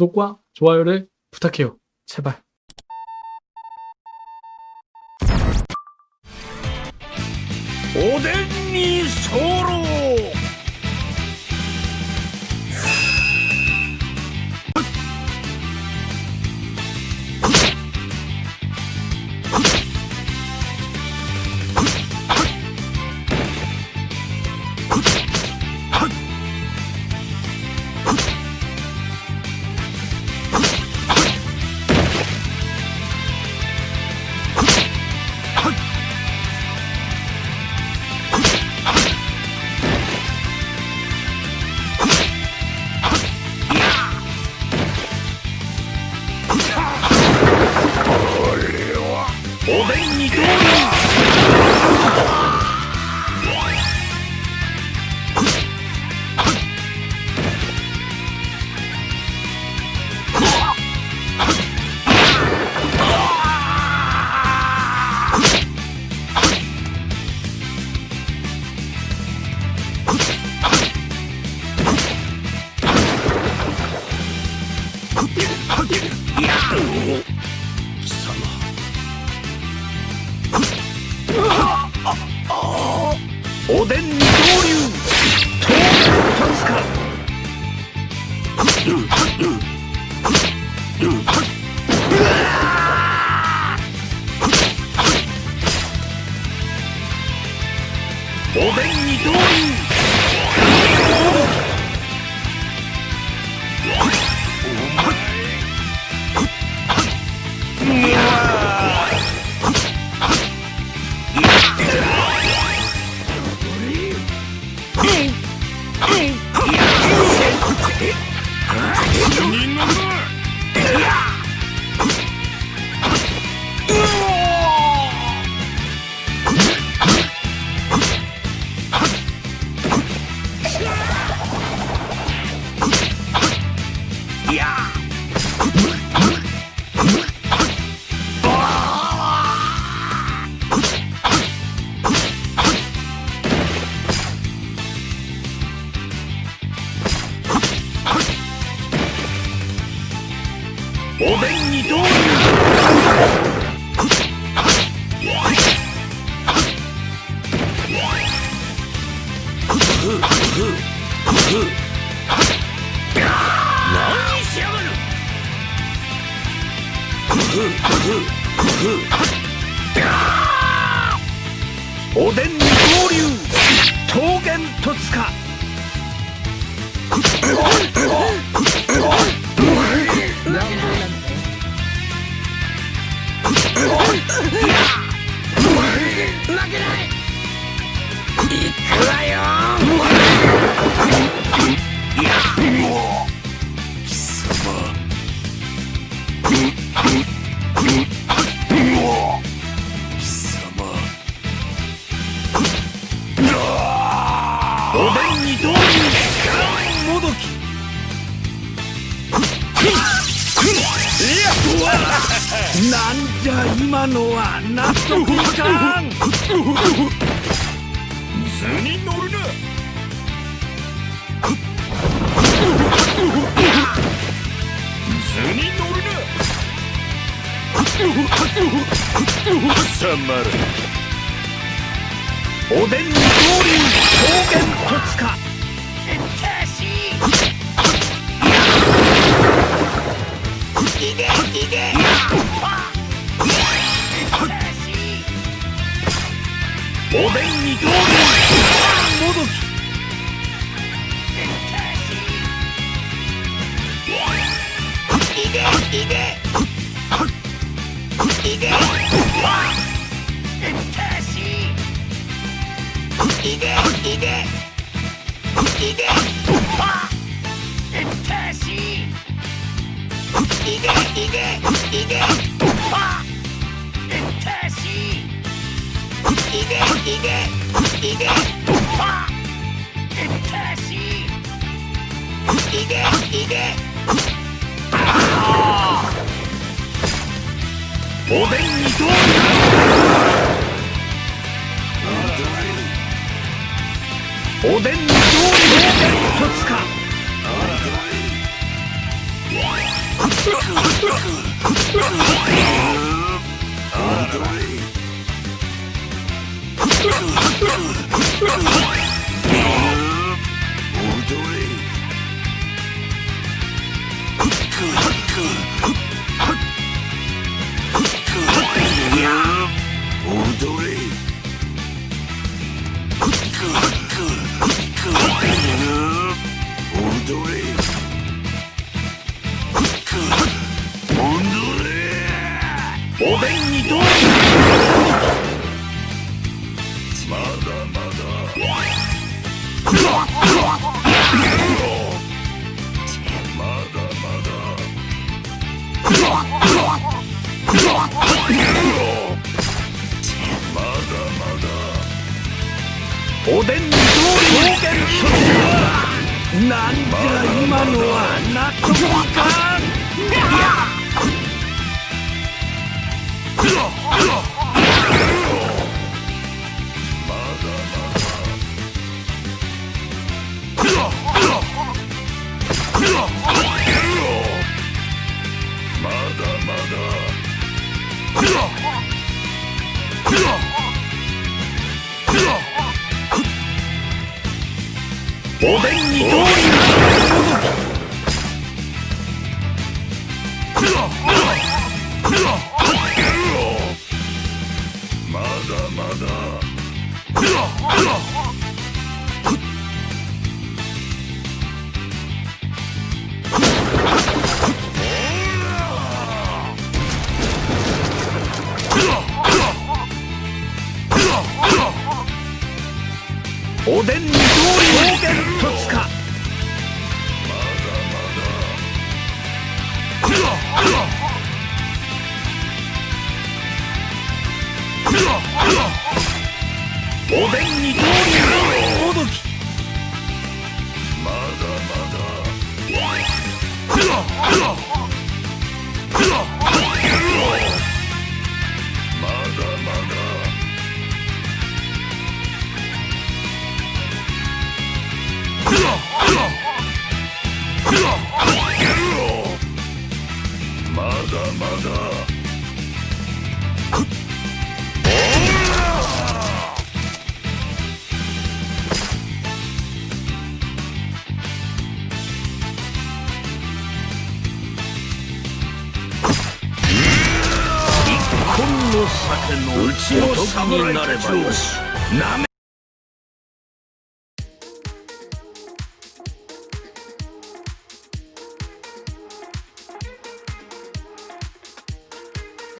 구독과 좋아요를 부탁해요. 제발. 오뎅이 서로 人のお刀にどう何しやがるおでんに合流。桃源とつか。なんじゃ今のは納得いかん。図に乗るな。図に乗るな。さまるおでんに合流桃源戸塚いおでんに合流もどきいでいでいいおでんにどうおでんにどう一つか。どうおでんにどうまだまだまだまだおでんにどう表現するなんじゃ今のは納得いか。んおでんにどうまだまだ。おでんにどう表現とつか。おでんにどうおどき。まだまだの酒のうちの侍になればよし。